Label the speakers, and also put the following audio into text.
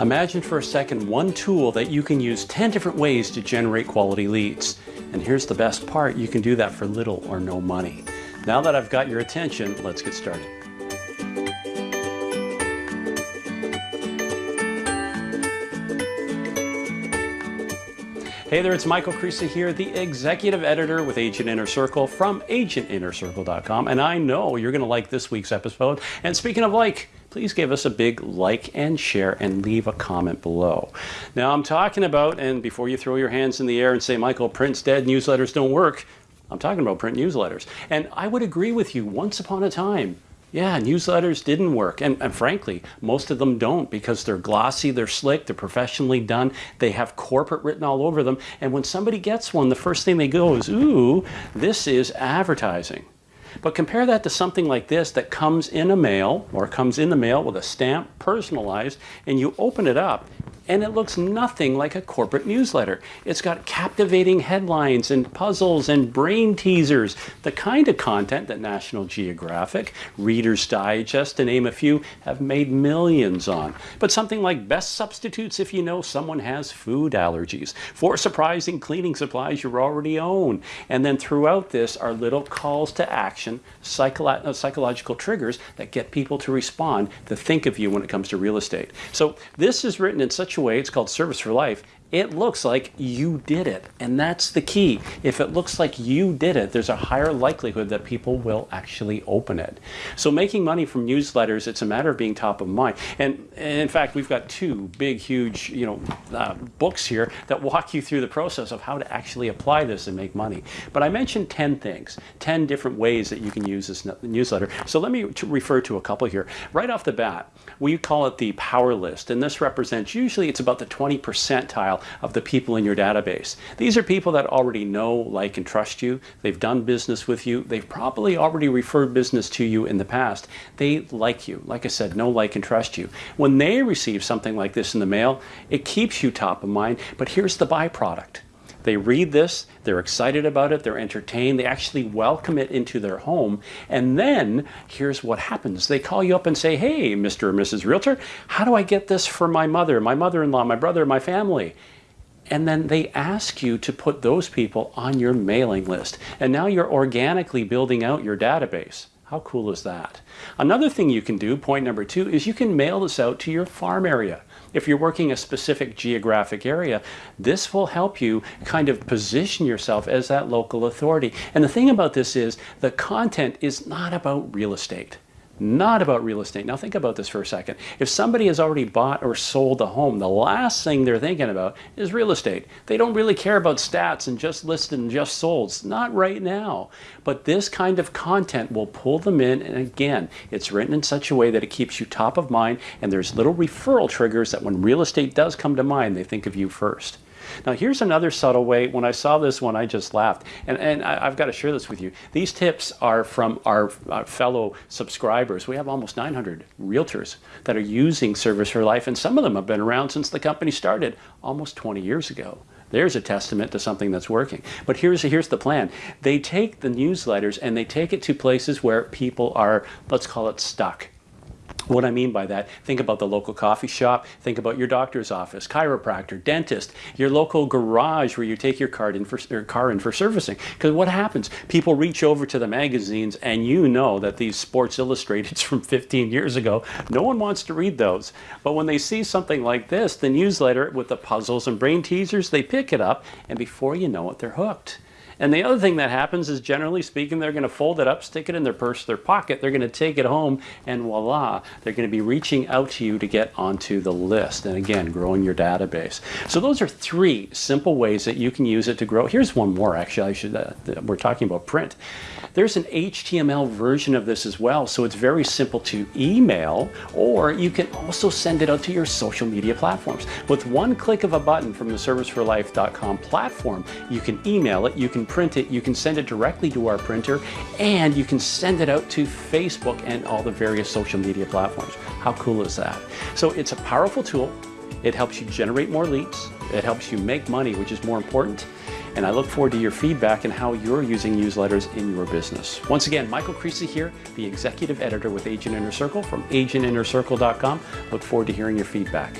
Speaker 1: Imagine for a second one tool that you can use 10 different ways to generate quality leads. And here's the best part, you can do that for little or no money. Now that I've got your attention, let's get started. Hey there, it's Michael Creasy here, the executive editor with Agent Inner Circle from agentinnercircle.com. And I know you're going to like this week's episode. And speaking of like, please give us a big like and share and leave a comment below. Now, I'm talking about, and before you throw your hands in the air and say, Michael, print's dead, newsletters don't work, I'm talking about print newsletters. And I would agree with you once upon a time yeah, newsletters didn't work. And, and, frankly, most of them don't because they're glossy, they're slick, they're professionally done, they have corporate written all over them. And when somebody gets one, the first thing they go is, ooh, this is advertising. But compare that to something like this that comes in a mail or comes in the mail with a stamp, personalized, and you open it up and it looks nothing like a corporate newsletter. It's got captivating headlines and puzzles and brain teasers, the kind of content that National Geographic, Reader's Digest, to name a few, have made millions on. But something like best substitutes if you know someone has food allergies, for surprising cleaning supplies you already own. And then throughout this are little calls to action, psycholo uh, psychological triggers that get people to respond, to think of you when it comes to real estate. So this is written in such way, it's called Service for Life, it looks like you did it. And that's the key. If it looks like you did it, there's a higher likelihood that people will actually open it. So making money from newsletters, it's a matter of being top of mind. And, and in fact, we've got two big, huge, you know, uh, books here that walk you through the process of how to actually apply this and make money. But I mentioned 10 things, 10 different ways that you can use this newsletter. So let me refer to a couple here. Right off the bat, we call it the power list. And this represents, usually it's about the 20 percentile of the people in your database. These are people that already know, like, and trust you. They've done business with you. They've probably already referred business to you in the past. They like you. Like I said, know, like, and trust you. When they receive something like this in the mail, it keeps you top of mind. But here's the byproduct. They read this, they're excited about it, they're entertained, they actually welcome it into their home. And then here's what happens. They call you up and say, hey, Mr. or Mrs. Realtor, how do I get this for my mother, my mother-in-law, my brother, my family? And then they ask you to put those people on your mailing list. And now you're organically building out your database. How cool is that? Another thing you can do, point number two, is you can mail this out to your farm area. If you're working a specific geographic area, this will help you kind of position yourself as that local authority. And the thing about this is the content is not about real estate not about real estate. Now think about this for a second. If somebody has already bought or sold a home, the last thing they're thinking about is real estate. They don't really care about stats and just listed and just sold. Not right now. But this kind of content will pull them in and again, it's written in such a way that it keeps you top of mind and there's little referral triggers that when real estate does come to mind, they think of you first. Now here's another subtle way. When I saw this one, I just laughed. And, and I, have got to share this with you. These tips are from our, our, fellow subscribers. We have almost 900 realtors that are using Service for Life, and some of them have been around since the company started almost 20 years ago. There's a testament to something that's working. But here's, here's the plan. They take the newsletters and they take it to places where people are, let's call it stuck. What I mean by that, think about the local coffee shop, think about your doctor's office, chiropractor, dentist, your local garage where you take your car in for, car in for servicing. Because what happens? People reach over to the magazines and you know that these Sports Illustrateds from 15 years ago, no one wants to read those. But when they see something like this, the newsletter with the puzzles and brain teasers, they pick it up and before you know it, they're hooked. And the other thing that happens is generally speaking, they're going to fold it up, stick it in their purse, their pocket, they're going to take it home, and voila, they're going to be reaching out to you to get onto the list. And again, growing your database. So those are three simple ways that you can use it to grow. Here's one more, actually, I should, uh, we're talking about print. There's an HTML version of this as well, so it's very simple to email, or you can also send it out to your social media platforms. With one click of a button from the serviceforlife.com platform, you can email it, you print it, you can send it directly to our printer, and you can send it out to Facebook and all the various social media platforms. How cool is that? So it's a powerful tool. It helps you generate more leads. It helps you make money, which is more important. And I look forward to your feedback and how you're using newsletters in your business. Once again, Michael Creasy here, the executive editor with Agent Inner Circle from agentinnercircle.com. Look forward to hearing your feedback.